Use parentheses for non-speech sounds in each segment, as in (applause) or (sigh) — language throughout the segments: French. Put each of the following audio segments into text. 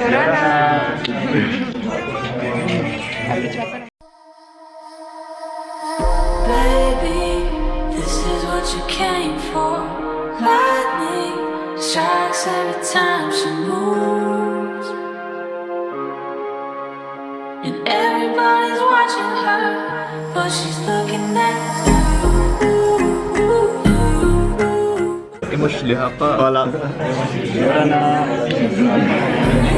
Baby, this is what you came for. Lightning strikes every time she moves. And everybody's watching her, but she's looking at you. Et moi je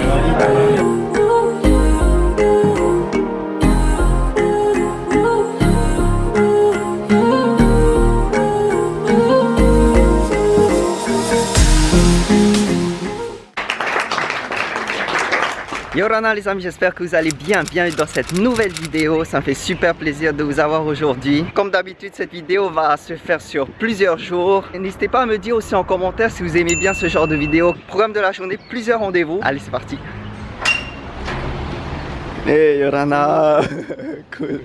suis les Yorana les amis, j'espère que vous allez bien. Bienvenue dans cette nouvelle vidéo. Ça me fait super plaisir de vous avoir aujourd'hui. Comme d'habitude, cette vidéo va se faire sur plusieurs jours. N'hésitez pas à me dire aussi en commentaire si vous aimez bien ce genre de vidéo. Programme de la journée, plusieurs rendez-vous. Allez, c'est parti. Hey Yorana (laughs) Cool.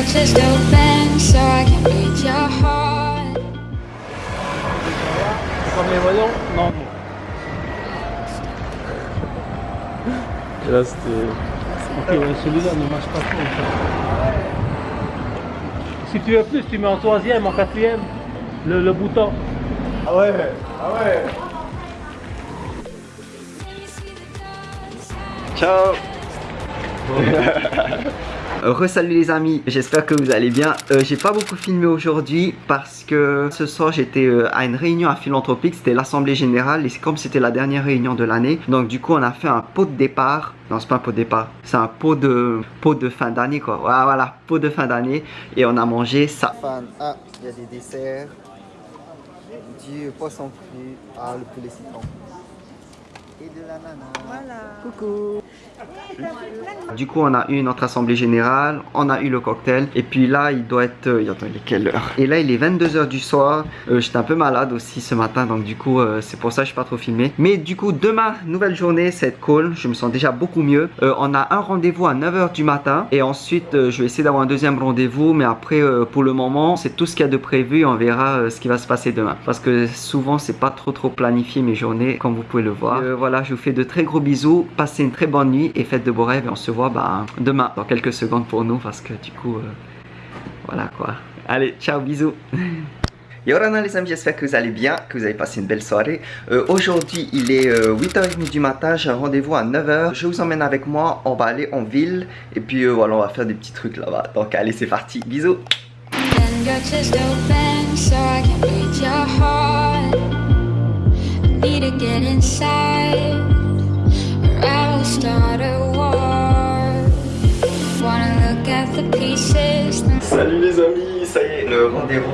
Your chest open so I can reach your heart. Comme les voyons Non. Et là c'était. Ok, celui-là ne marche pas trop. Si tu veux plus, tu mets en troisième, en quatrième, le, le bouton. Ah ouais Ah ouais Ciao (laughs) Resalut les amis, j'espère que vous allez bien. Euh, j'ai pas beaucoup filmé aujourd'hui parce que ce soir j'étais euh, à une réunion à Philanthropique, c'était l'assemblée générale et comme c'était la dernière réunion de l'année, donc du coup on a fait un pot de départ. Non c'est pas un pot de départ, c'est un pot de pot de fin d'année quoi. Voilà, voilà, pot de fin d'année et on a mangé ça. Ah, il y a des desserts, du poisson cru, ah le poulet citron et de l'ananas. Voilà. Coucou. (laughs) Du coup, on a eu notre assemblée générale, on a eu le cocktail, et puis là, il doit être... euh, attends, il est quelle heure? Et là, il est 22h du soir. Euh, J'étais un peu malade aussi ce matin, donc du coup, euh, c'est pour ça que je suis pas trop filmé. Mais du coup, demain, nouvelle journée, c'est cool. Je me sens déjà beaucoup mieux. Euh, on a un rendez-vous à 9h du matin, et ensuite, euh, je vais essayer d'avoir un deuxième rendez-vous, mais après, euh, pour le moment, c'est tout ce qu'il y a de prévu, on verra euh, ce qui va se passer demain. Parce que souvent, c'est pas trop trop planifié mes journées, comme vous pouvez le voir. Euh, voilà, je vous fais de très gros bisous, passez une très bonne nuit, et faites de beaux rêves, et on se voit bah, demain, dans quelques secondes pour nous, parce que du coup, euh, voilà quoi. Allez, ciao, bisous (laughs) Yorana les amis, j'espère que vous allez bien, que vous avez passé une belle soirée. Euh, Aujourd'hui, il est euh, 8h30 du matin, j'ai un rendez-vous à 9h. Je vous emmène avec moi, on va aller en ville. Et puis euh, voilà, on va faire des petits trucs là-bas. Donc allez, c'est parti, bisous Salut les amis, ça y est, le rendez-vous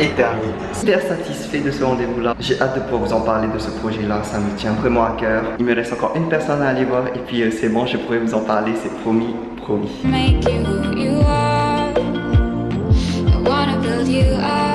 est terminé. Super satisfait de ce rendez-vous-là. J'ai hâte de pouvoir vous en parler de ce projet-là, ça me tient vraiment à cœur. Il me reste encore une personne à aller voir et puis euh, c'est bon, je pourrai vous en parler, c'est promis, promis. Make you who you are. I wanna build you up,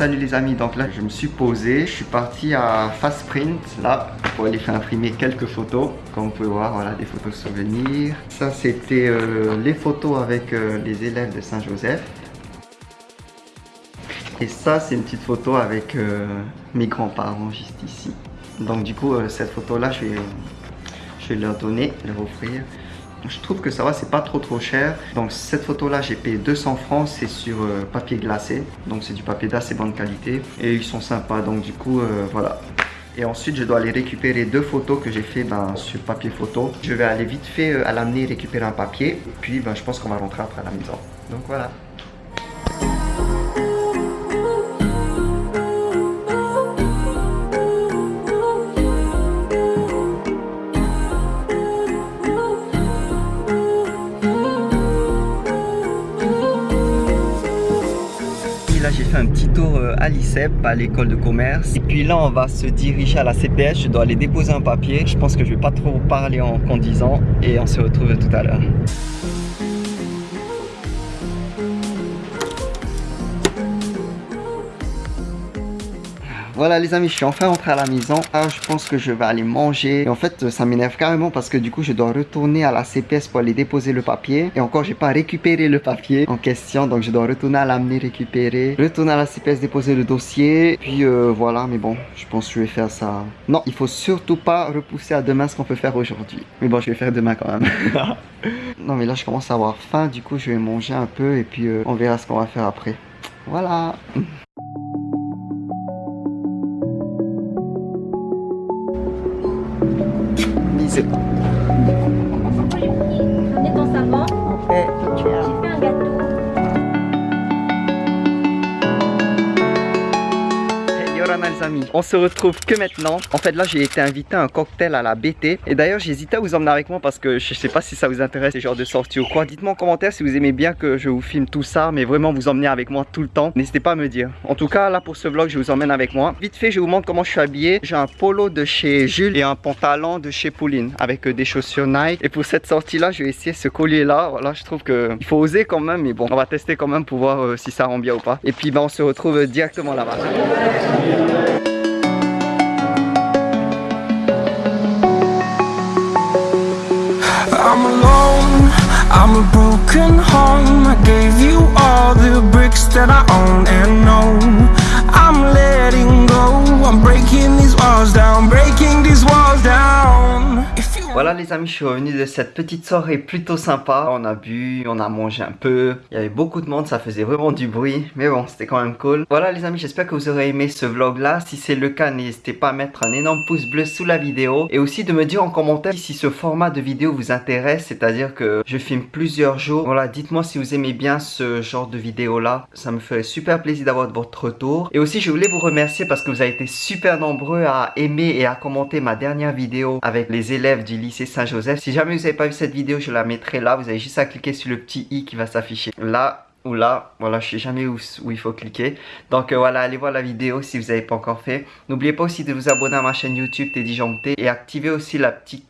Salut les amis, donc là je me suis posé, je suis parti à Fast Print là pour aller faire imprimer quelques photos. Comme vous pouvez voir, voilà des photos souvenirs. Ça c'était euh, les photos avec euh, les élèves de Saint-Joseph. Et ça c'est une petite photo avec euh, mes grands-parents juste ici. Donc du coup cette photo là je vais, je vais leur donner, leur offrir. Je trouve que ça va, c'est pas trop trop cher. Donc cette photo là j'ai payé 200 francs, c'est sur euh, papier glacé. Donc c'est du papier d'assez bonne qualité. Et ils sont sympas, donc du coup euh, voilà. Et ensuite je dois aller récupérer deux photos que j'ai fait ben, sur papier photo. Je vais aller vite fait euh, à l'amener récupérer un papier. Puis ben, je pense qu'on va rentrer après à la maison. Donc voilà. Un petit tour euh, à l'ICEP, à l'école de commerce. Et puis là on va se diriger à la CPS, je dois aller déposer un papier. Je pense que je vais pas trop parler en conduisant et on se retrouve tout à l'heure. Voilà les amis, je suis enfin rentré à la maison. Ah, je pense que je vais aller manger. Et en fait, ça m'énerve carrément parce que du coup, je dois retourner à la CPS pour aller déposer le papier. Et encore, j'ai pas récupéré le papier en question. Donc, je dois retourner à l'amener récupérer. Retourner à la CPS déposer le dossier. Puis euh, voilà, mais bon, je pense que je vais faire ça. Non, il faut surtout pas repousser à demain ce qu'on peut faire aujourd'hui. Mais bon, je vais faire demain quand même. (laughs) non, mais là, je commence à avoir faim. Du coup, je vais manger un peu et puis euh, on verra ce qu'on va faire après. Voilà. 20 on se retrouve que maintenant. En fait là j'ai été invité à un cocktail à la BT et d'ailleurs j'hésitais à vous emmener avec moi parce que je sais pas si ça vous intéresse ces genres de sorties ou quoi. Dites-moi en commentaire si vous aimez bien que je vous filme tout ça mais vraiment vous emmener avec moi tout le temps. N'hésitez pas à me dire. En tout cas là pour ce vlog je vous emmène avec moi. Vite fait je vous montre comment je suis habillé. J'ai un polo de chez Jules et un pantalon de chez Pauline avec euh, des chaussures Nike. Et pour cette sortie là je vais essayer ce collier là. Je trouve que il faut oser quand même mais bon on va tester quand même pour voir euh, si ça rend bien ou pas. Et puis ben on se retrouve directement là-bas. I'm a broken home. I gave you all les amis, je suis revenu de cette petite soirée plutôt sympa. On a bu, on a mangé un peu. Il y avait beaucoup de monde, ça faisait vraiment du bruit. Mais bon, c'était quand même cool. Voilà les amis, j'espère que vous aurez aimé ce vlog là. Si c'est le cas, n'hésitez pas à mettre un énorme pouce bleu sous la vidéo. Et aussi de me dire en commentaire si ce format de vidéo vous intéresse. C'est-à-dire que je filme plusieurs jours. Voilà, dites-moi si vous aimez bien ce genre de vidéo là. Ça me ferait super plaisir d'avoir votre retour. Et aussi, je voulais vous remercier parce que vous avez été super nombreux à aimer et à commenter ma dernière vidéo avec les élèves du lycée Saint-Joseph. Si jamais vous n'avez pas vu cette vidéo, je la mettrai là. Vous avez juste à cliquer sur le petit i qui va s'afficher là ou là, voilà, je sais jamais où, il faut cliquer. Donc euh, voilà, allez voir la vidéo si vous n'avez pas encore fait. N'oubliez pas aussi de vous abonner à ma chaîne YouTube Teddy Joncté et activer aussi la petite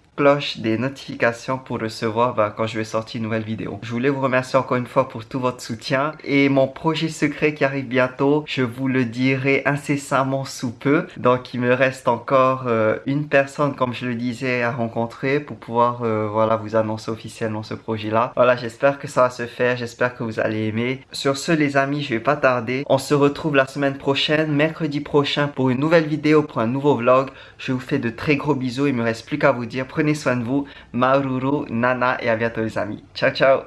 des notifications pour recevoir bah, quand je vais sortir une nouvelle vidéo. Je voulais vous remercier encore une fois pour tout votre soutien et mon projet secret qui arrive bientôt, je vous le dirai incessamment sous peu. Donc il me reste encore euh, une personne comme je le disais à rencontrer pour pouvoir euh, voilà vous annoncer officiellement ce projet là. Voilà j'espère que ça va se faire, j'espère que vous allez aimer. Sur ce les amis je vais pas tarder, on se retrouve la semaine prochaine, mercredi prochain pour une nouvelle vidéo, pour un nouveau vlog. Je vous fais de très gros bisous, il me reste plus qu'à vous dire prenez prenez soin de vous. Maruru, Nana et à bientôt les amis. Ciao, ciao